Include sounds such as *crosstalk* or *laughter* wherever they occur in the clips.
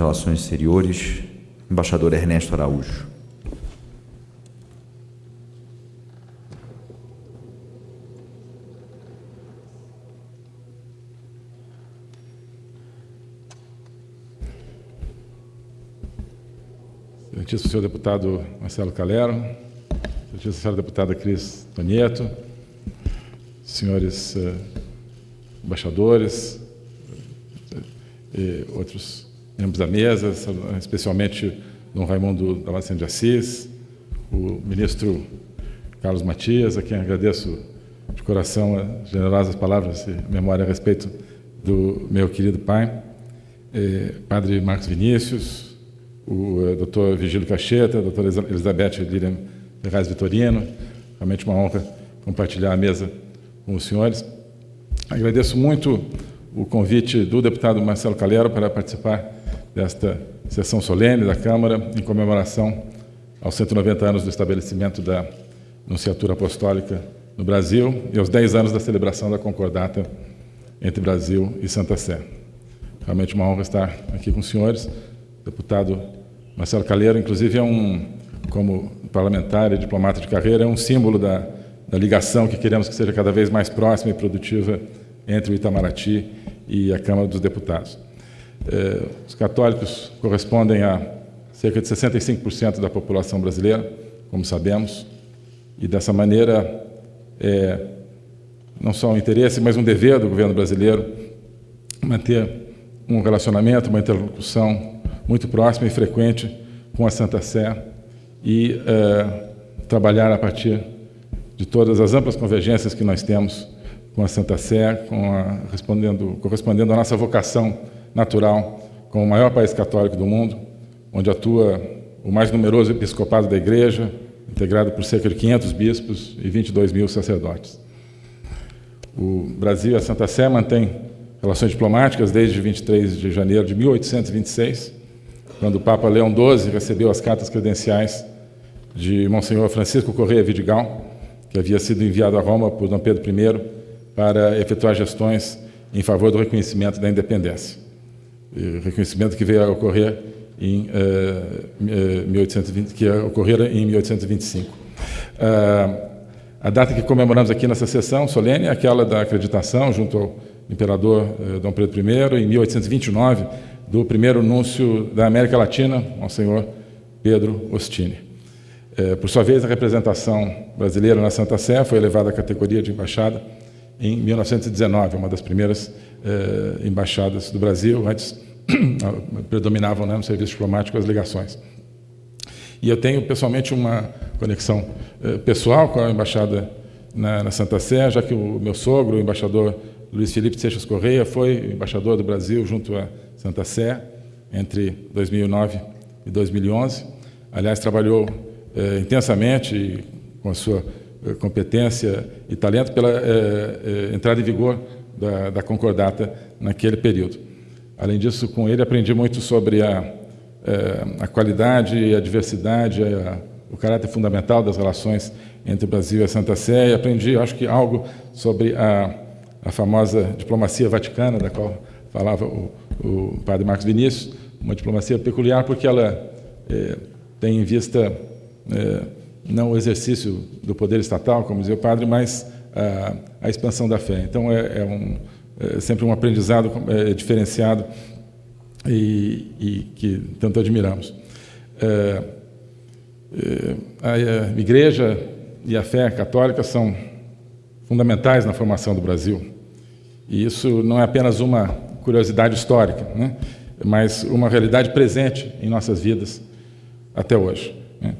Relações Exteriores, embaixador Ernesto Araújo. Excelentíssimo senhor deputado Marcelo Calero, excelentíssima senhora deputada Cris Tonieto, senhores uh, embaixadores e outros membros da mesa, especialmente Dom Raimundo Damasceno de Assis, o ministro Carlos Matias, a quem agradeço de coração as generosas palavras de memória a respeito do meu querido pai, eh, padre Marcos Vinícius, o uh, doutor Vigílio Cacheta, a doutora Elizabeth Lilian Ferraz Vitorino. Realmente uma honra compartilhar a mesa com os senhores. Agradeço muito o convite do deputado Marcelo Calero para participar desta sessão solene da Câmara em comemoração aos 190 anos do estabelecimento da Nunciatura Apostólica no Brasil e aos 10 anos da celebração da concordata entre Brasil e Santa Sé. Realmente uma honra estar aqui com os senhores. Deputado Marcelo Calheiro, inclusive, é um, como parlamentar e diplomata de carreira, é um símbolo da, da ligação que queremos que seja cada vez mais próxima e produtiva entre o Itamaraty e a Câmara dos Deputados. Eh, os católicos correspondem a cerca de 65% da população brasileira, como sabemos, e dessa maneira é não só um interesse, mas um dever do governo brasileiro manter um relacionamento, uma interlocução muito próxima e frequente com a Santa Sé e é, trabalhar a partir de todas as amplas convergências que nós temos com a Santa Sé, a, respondendo, correspondendo à nossa vocação natural como o maior país católico do mundo, onde atua o mais numeroso episcopado da Igreja, integrado por cerca de 500 bispos e 22 mil sacerdotes. O Brasil e a Santa Sé mantêm relações diplomáticas desde 23 de janeiro de 1826, quando o Papa Leão XII recebeu as cartas credenciais de Monsenhor Francisco Correia Vidigal, que havia sido enviado a Roma por Dom Pedro I para efetuar gestões em favor do reconhecimento da independência. E reconhecimento que veio a ocorrer em uh, 1820, que ia ocorrer em 1825. Uh, a data que comemoramos aqui nessa sessão solene é aquela da acreditação junto ao imperador Dom Pedro I, em 1829, do primeiro núncio da América Latina, Monsenhor Pedro Ostini. Por sua vez, a representação brasileira na Santa Sé foi elevada à categoria de embaixada em 1919, uma das primeiras é, embaixadas do Brasil, antes *clears throat* predominavam né, no serviço diplomático as ligações. E eu tenho pessoalmente uma conexão é, pessoal com a embaixada na, na, Santa Sé, já que o meu sogro, o embaixador Luiz Felipe Seixas Correia, foi embaixador do Brasil junto a Santa Sé, entre 2009 e 2011. Aliás, trabalhou eh, intensamente com a sua eh, competência e talento pela eh, entrada em vigor da, da, concordata naquele período. Além disso, com ele aprendi muito sobre a, a qualidade, a diversidade, a, o caráter fundamental das relações entre o Brasil e a Santa Sé, e aprendi, acho que, algo sobre a, a famosa diplomacia vaticana, da qual falava o, o padre Marcos Vinícius, uma diplomacia peculiar porque ela é, tem em vista é, não o exercício do poder estatal, como dizia o padre, mas a, a expansão da fé. Então é, é um, é sempre um aprendizado é, diferenciado e, e, que tanto admiramos. É, a igreja e a fé católica são fundamentais na formação do Brasil. E isso não é apenas uma curiosidade histórica, né? mas uma realidade presente em nossas vidas até hoje. Né?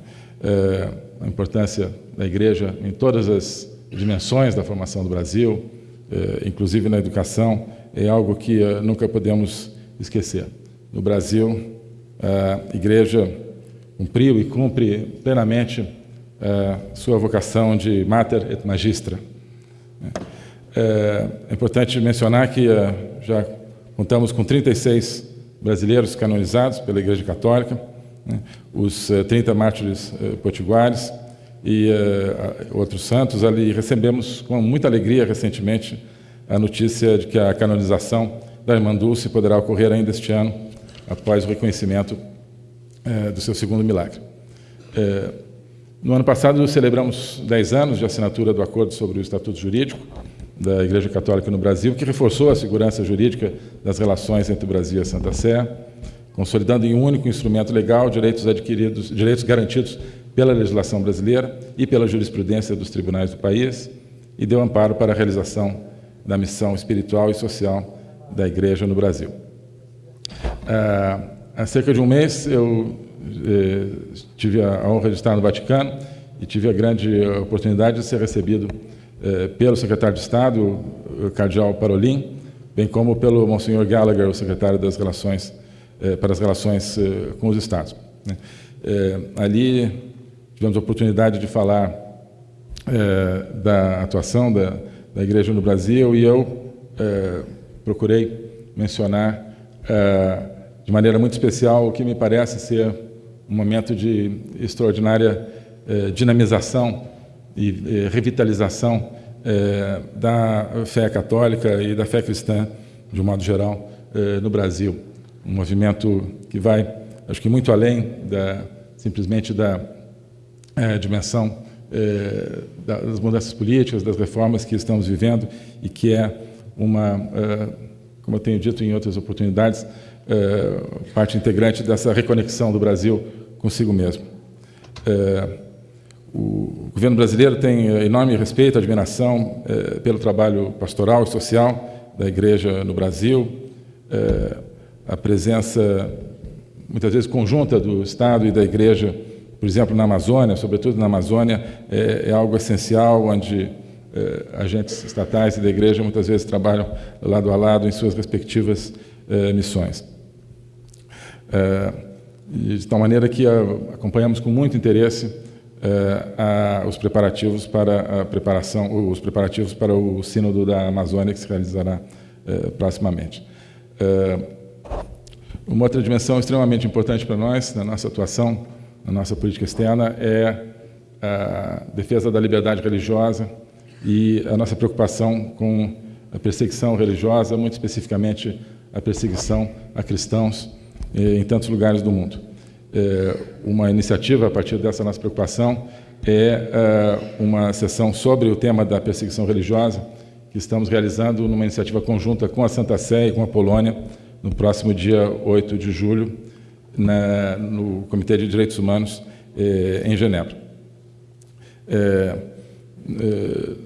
A importância da igreja em todas as dimensões da formação do Brasil, é, inclusive na educação, é algo que é, nunca podemos esquecer. No Brasil, a igreja cumpriu e cumpre plenamente é, sua vocação de mater et magistra. É importante mencionar que já Contamos com 36 brasileiros canonizados pela Igreja Católica, né, os 30 eh, mártires eh, potiguares e uh, outros santos. Ali recebemos com muita alegria recentemente a notícia de que a canonização da Irmã Dulce poderá ocorrer ainda este ano, após o reconhecimento do seu segundo milagre. No ano passado, celebramos 10 anos de assinatura do Acordo sobre o Estatuto Jurídico da Igreja Católica no Brasil, que reforçou a segurança jurídica das relações entre o Brasil e a Santa Sé, consolidando em um único instrumento legal direitos adquiridos, direitos garantidos pela legislação brasileira e pela jurisprudência dos tribunais do país, e deu amparo para a realização da missão espiritual e social da Igreja no Brasil. Ah, há cerca de um mês, eu eh, tive a honra de estar no Vaticano e tive a grande oportunidade de ser recebido eh, pelo secretário de Estado, o cardeal Parolin, bem como pelo Monsenhor Gallagher, o secretário das relações para as relações com os Estados. Né. ali tivemos a oportunidade de falar da atuação da, Igreja no Brasil e eu procurei mencionar de maneira muito especial o que me parece ser um momento de extraordinária eh, dinamização e eh, revitalização eh, da fé católica e da fé cristã, de um modo geral, no Brasil. Um movimento que vai, acho que muito além da, simplesmente da dimensão das mudanças políticas, das reformas que estamos vivendo e que é uma, como eu tenho dito em outras oportunidades, parte integrante dessa reconexão do Brasil consigo mesmo. É, o governo brasileiro tem é, enorme respeito, admiração é, pelo trabalho pastoral e social da Igreja no Brasil, é, a presença, muitas vezes, conjunta do Estado e da Igreja, por exemplo, na Amazônia, sobretudo na Amazônia, é, é algo essencial, onde é, agentes estatais e da Igreja muitas vezes trabalham lado a lado em suas respectivas missões de tal maneira que acompanhamos com muito interesse eh, os preparativos para a preparação, os preparativos para o sínodo da Amazônia que se realizará proximamente. Uma outra dimensão extremamente importante para nós, na nossa atuação, na nossa política externa, é a defesa da liberdade religiosa e a nossa preocupação com a perseguição religiosa, muito especificamente a perseguição a cristãos eh, em tantos lugares do mundo. Eh, uma iniciativa a partir dessa nossa preocupação é eh, uma sessão sobre o tema da perseguição religiosa que estamos realizando numa iniciativa conjunta com a Santa Sé e com a Polônia no próximo dia 8 de julho na, no Comitê de Direitos Humanos em Genebra.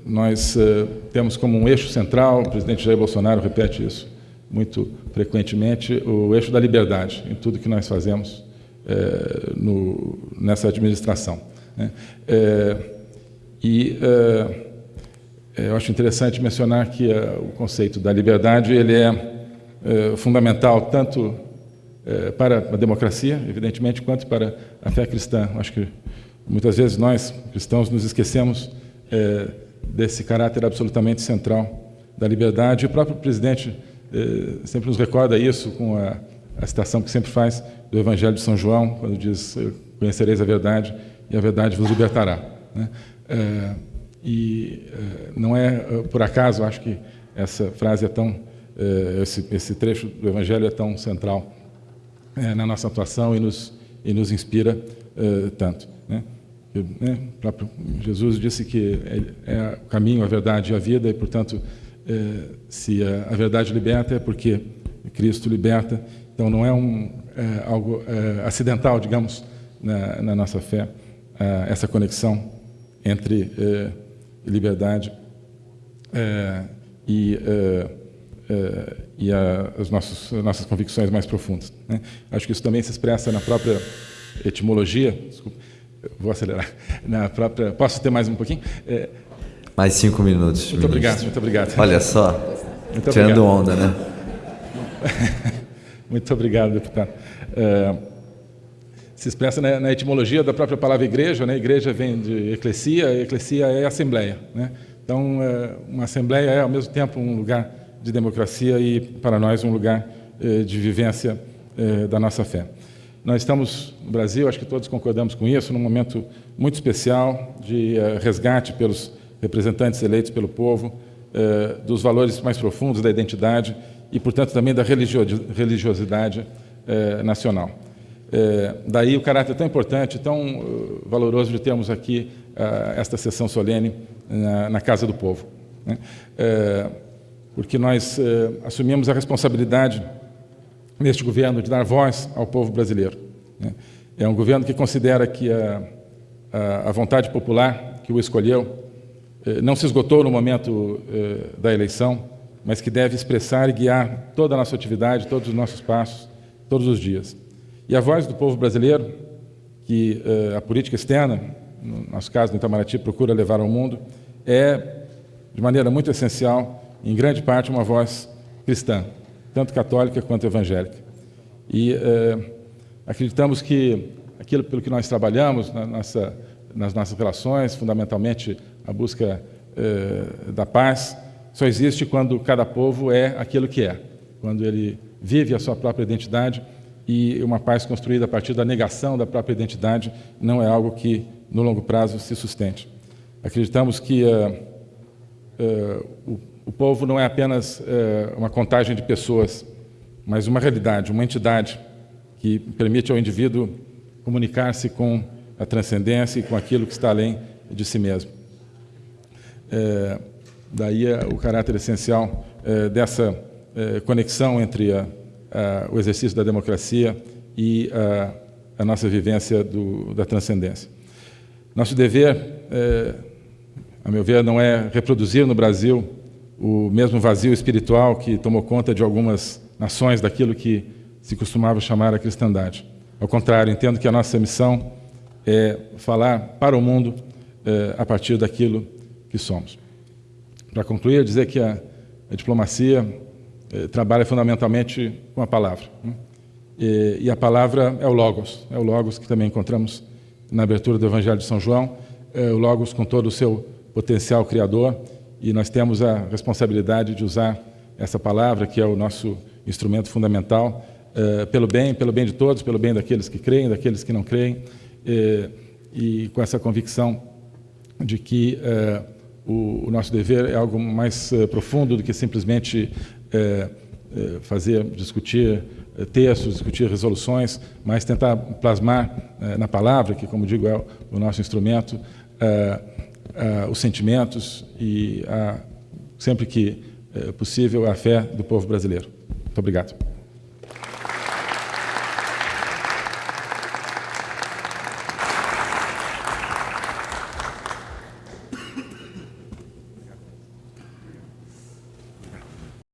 nós temos como um eixo central, o presidente Jair Bolsonaro repete isso, muito frequentemente, o eixo da liberdade em tudo que nós fazemos no, nessa administração. Né? E eu acho interessante mencionar que o conceito da liberdade ele é, é fundamental tanto para a democracia, evidentemente, quanto para a fé cristã. Acho que muitas vezes nós, cristãos, nos esquecemos desse caráter absolutamente central da liberdade. O próprio presidente eh, sempre nos recorda isso com a, a, citação que sempre faz do Evangelho de São João, quando diz: Conhecereis a verdade e a verdade vos libertará. Né? E não é por acaso, acho que essa frase é tão, esse, esse, trecho do Evangelho é tão central na nossa atuação e nos, e nos inspira tanto. Né? né? Jesus disse que é o caminho, a verdade e a vida, e, portanto, é, se a, verdade liberta é porque Cristo liberta. Então não é, um, é, algo é, acidental, digamos, na, na nossa fé, é, essa conexão entre é, liberdade é, e, e a, as nossas, nossas convicções mais profundas. Né? Acho que isso também se expressa na própria etimologia. Desculpa, vou acelerar. *laughs* Na própria, posso ter mais um pouquinho? Mais cinco minutos. Muito obrigado, muito obrigado. Olha só, muito tirando obrigado. onda, né? *laughs* muito obrigado, deputado. Uh, se expressa na, na, etimologia da própria palavra igreja, né? Igreja vem de eclesia, eclesia é assembleia, né? Então, uma assembleia é ao mesmo tempo um lugar de democracia e para nós um lugar uh, de vivência da nossa fé. Nós estamos no Brasil, acho que todos concordamos com isso, num momento muito especial de resgate pelos representantes eleitos pelo povo, eh, dos valores mais profundos da identidade e, portanto, também da religiosidade nacional. daí o caráter tão importante, tão valoroso de termos aqui esta sessão solene na, na Casa do Povo. Porque nós assumimos a responsabilidade neste governo de dar voz ao povo brasileiro. Né? É um governo que considera que a, a, a vontade popular que o escolheu eh, não se esgotou no momento eh, da eleição, mas que deve expressar e guiar toda a nossa atividade, todos os nossos passos, todos os dias. E a voz do povo brasileiro, que eh, a política externa, no nosso caso, no Itamaraty, procura levar ao mundo, é, de maneira muito essencial, em grande parte, uma voz cristã, tanto católica quanto evangélica. E acreditamos que aquilo pelo que nós trabalhamos na nossa, nas nossas relações, fundamentalmente a busca eh, da paz só existe quando cada povo é aquilo que é, quando ele vive a sua própria identidade e uma paz construída a partir da negação da própria identidade não é algo que, no longo prazo, se sustente. Acreditamos que uh, uh, o, povo não é apenas uh, uma contagem de pessoas, mas uma realidade, uma entidade que permite ao indivíduo comunicar-se com a transcendência e com aquilo que está além de si mesmo. É, daí é o caráter essencial é, dessa é, conexão entre a, a, o exercício da democracia e a, a nossa vivência do, da transcendência. Nosso dever, é, a meu ver, não é reproduzir no Brasil o mesmo vazio espiritual que tomou conta de algumas nações daquilo que se costumava chamar a cristandade. Ao contrário, entendo que a nossa missão é falar para o mundo é, a partir daquilo que somos. Para concluir, dizer que a, a diplomacia eh, trabalha fundamentalmente com a palavra. Né? E, e, a palavra é o Logos, é o Logos que também encontramos na abertura do Evangelho de São João, é o Logos com todo o seu potencial criador, e nós temos a responsabilidade de usar essa palavra, que é o nosso instrumento fundamental, eh, pelo bem, pelo bem de todos, pelo bem daqueles que creem, daqueles que não creem, eh, e com essa convicção de que eh, o, o, nosso dever é algo mais uh, profundo do que simplesmente uh, uh, fazer, discutir textos, discutir resoluções, mas tentar plasmar na palavra, que, como digo, é o nosso instrumento, os sentimentos e, sempre que possível, a fé do povo brasileiro. Muito obrigado.